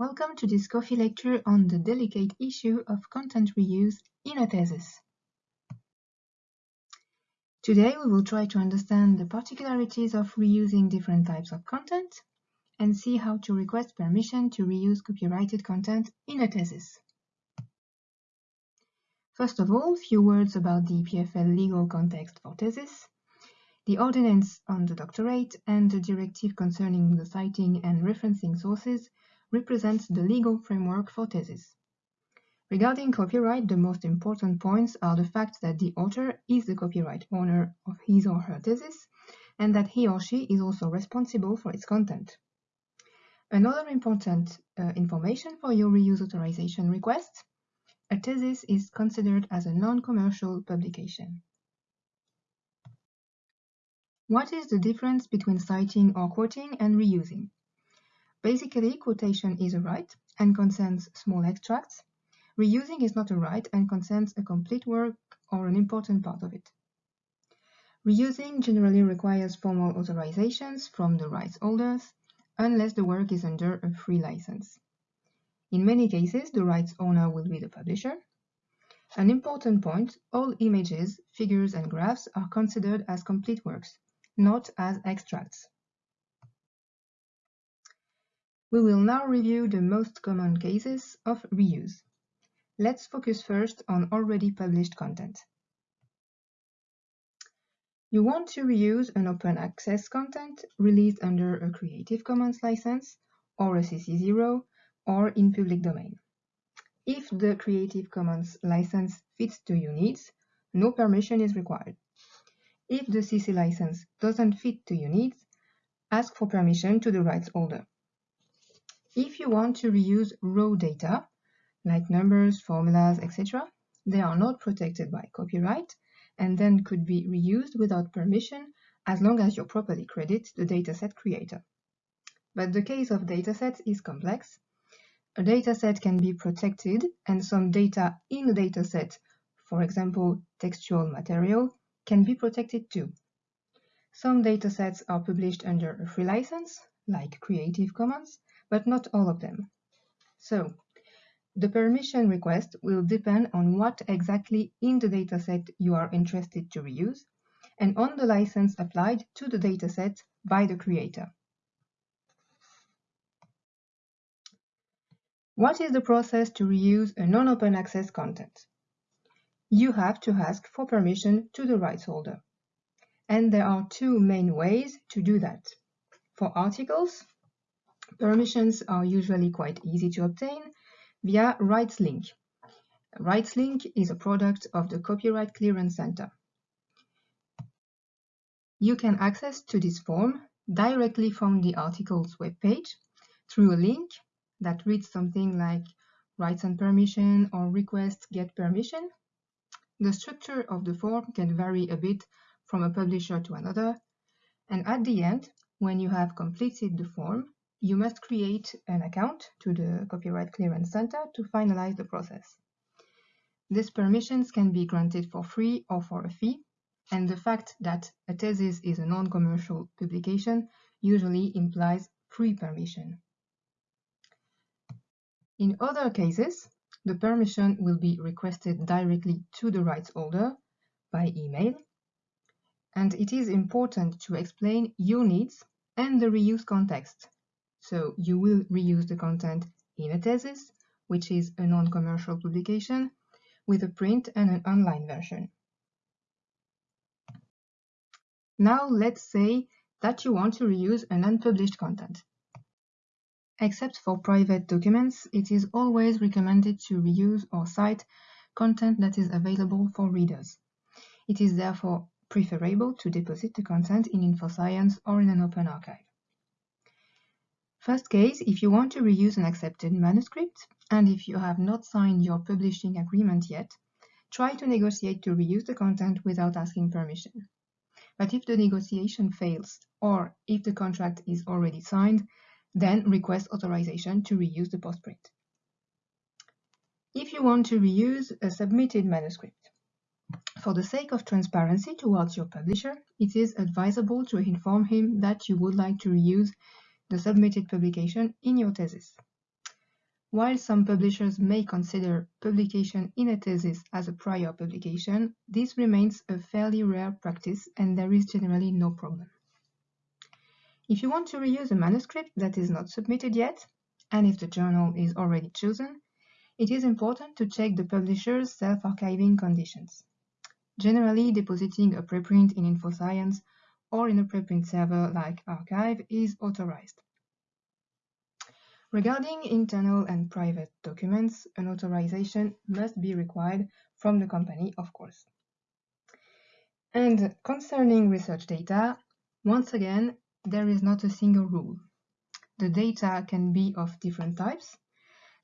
Welcome to this coffee lecture on the delicate issue of content reuse in a thesis. Today we will try to understand the particularities of reusing different types of content and see how to request permission to reuse copyrighted content in a thesis. First of all, few words about the EPFL legal context for thesis the ordinance on the doctorate and the directive concerning the citing and referencing sources represents the legal framework for thesis. Regarding copyright, the most important points are the fact that the author is the copyright owner of his or her thesis and that he or she is also responsible for its content. Another important uh, information for your reuse authorization request, a thesis is considered as a non-commercial publication. What is the difference between citing or quoting and reusing? Basically, quotation is a right and concerns small extracts. Reusing is not a right and concerns a complete work or an important part of it. Reusing generally requires formal authorizations from the rights holders, unless the work is under a free license. In many cases, the rights owner will be the publisher. An important point, all images, figures and graphs are considered as complete works, not as extracts. We will now review the most common cases of reuse. Let's focus first on already published content. You want to reuse an open access content released under a Creative Commons license or a CC0 or in public domain. If the Creative Commons license fits to your needs, no permission is required. If the CC license doesn't fit to your needs, ask for permission to the rights holder. If you want to reuse raw data, like numbers, formulas, etc., they are not protected by copyright and then could be reused without permission as long as you properly credit the dataset creator. But the case of datasets is complex. A dataset can be protected and some data in the dataset, for example, textual material, can be protected too. Some datasets are published under a free license, like Creative Commons, but not all of them. So, the permission request will depend on what exactly in the dataset you are interested to reuse, and on the license applied to the dataset by the creator. What is the process to reuse a non-open access content? you have to ask for permission to the rights holder. And there are two main ways to do that. For articles, permissions are usually quite easy to obtain via RightsLink. RightsLink is a product of the Copyright Clearance Center. You can access to this form directly from the article's webpage through a link that reads something like rights and permission or request get permission the structure of the form can vary a bit from a publisher to another, and at the end, when you have completed the form, you must create an account to the Copyright Clearance Center to finalize the process. These permissions can be granted for free or for a fee, and the fact that a thesis is a non-commercial publication usually implies free permission. In other cases, the permission will be requested directly to the rights holder by email. And it is important to explain your needs and the reuse context. So you will reuse the content in a thesis, which is a non-commercial publication, with a print and an online version. Now let's say that you want to reuse an unpublished content. Except for private documents, it is always recommended to reuse or cite content that is available for readers. It is therefore preferable to deposit the content in InfoScience or in an open archive. First case, if you want to reuse an accepted manuscript, and if you have not signed your publishing agreement yet, try to negotiate to reuse the content without asking permission. But if the negotiation fails, or if the contract is already signed, then request authorization to reuse the postprint. If you want to reuse a submitted manuscript, for the sake of transparency towards your publisher, it is advisable to inform him that you would like to reuse the submitted publication in your thesis. While some publishers may consider publication in a thesis as a prior publication, this remains a fairly rare practice and there is generally no problem. If you want to reuse a manuscript that is not submitted yet, and if the journal is already chosen, it is important to check the publisher's self-archiving conditions. Generally, depositing a preprint in InfoScience or in a preprint server like arXiv is authorized. Regarding internal and private documents, an authorization must be required from the company, of course. And concerning research data, once again, there is not a single rule. The data can be of different types.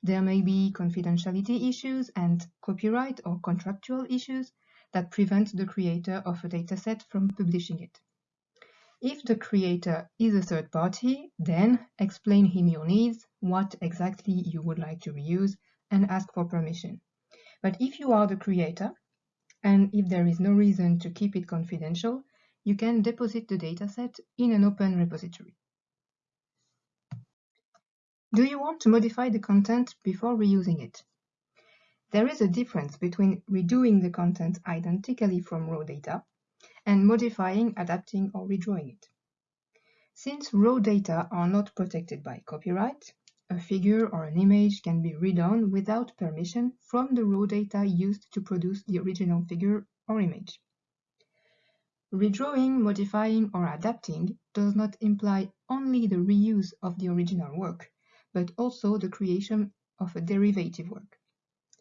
There may be confidentiality issues and copyright or contractual issues that prevent the creator of a dataset from publishing it. If the creator is a third party, then explain him your needs, what exactly you would like to reuse, and ask for permission. But if you are the creator, and if there is no reason to keep it confidential, you can deposit the dataset in an open repository. Do you want to modify the content before reusing it? There is a difference between redoing the content identically from raw data and modifying, adapting, or redrawing it. Since raw data are not protected by copyright, a figure or an image can be redone without permission from the raw data used to produce the original figure or image. Redrawing, modifying, or adapting does not imply only the reuse of the original work, but also the creation of a derivative work.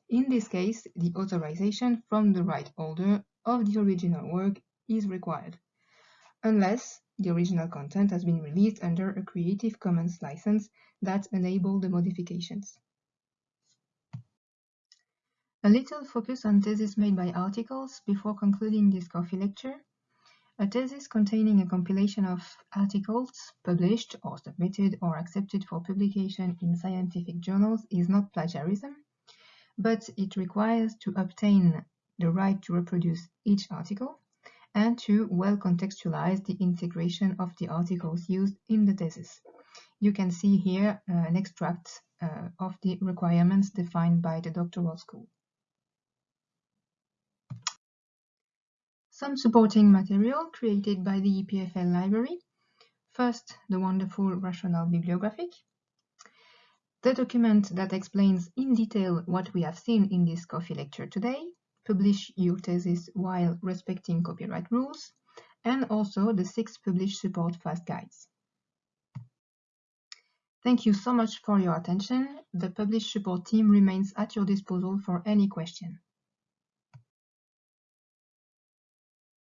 In this case, the authorization from the right holder of the original work is required, unless the original content has been released under a Creative Commons license that enable the modifications. A little focus on thesis made by articles before concluding this coffee lecture. A thesis containing a compilation of articles published or submitted or accepted for publication in scientific journals is not plagiarism, but it requires to obtain the right to reproduce each article and to well contextualize the integration of the articles used in the thesis. You can see here uh, an extract uh, of the requirements defined by the doctoral school. Some supporting material created by the EPFL library. First, the wonderful rational bibliographic. The document that explains in detail what we have seen in this coffee lecture today, publish your thesis while respecting copyright rules, and also the six published support fast guides. Thank you so much for your attention. The Publish support team remains at your disposal for any question.